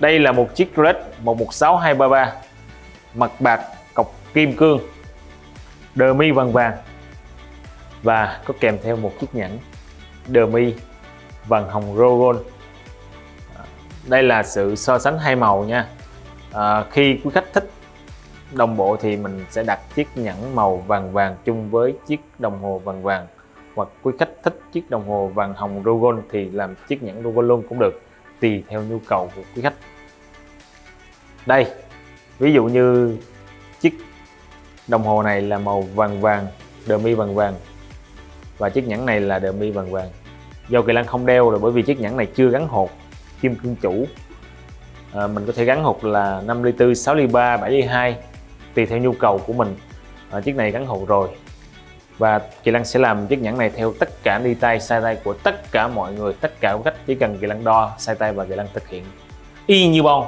đây là một chiếc Rolex 116233 mặt bạc cọc kim cương đờ mi vàng vàng và có kèm theo một chiếc nhẫn đờ mi vàng hồng Rogon à, đây là sự so sánh hai màu nha. À, khi quý khách thích đồng bộ thì mình sẽ đặt chiếc nhẫn màu vàng vàng chung với chiếc đồng hồ vàng vàng hoặc quý khách thích chiếc đồng hồ vàng hồng Rogon thì làm chiếc nhẫn Rogon luôn cũng được tùy theo nhu cầu của quý khách. Đây ví dụ như chiếc đồng hồ này là màu vàng vàng đờ mi vàng vàng và chiếc nhẫn này là đờ mi vàng vàng. Do Kỳ lân không đeo rồi bởi vì chiếc nhẫn này chưa gắn hột kim cương chủ. À, mình có thể gắn hột là 5 ly 4 6 ly 3 7 ly 2 tùy theo nhu cầu của mình. À, chiếc này gắn hột rồi và Kỳ Lăng sẽ làm chiếc nhẫn này theo tất cả đi tay, sai tay của tất cả mọi người, tất cả các cách chỉ cần Kỳ Lăng đo, sai tay và Kỳ Lăng thực hiện. Y như bon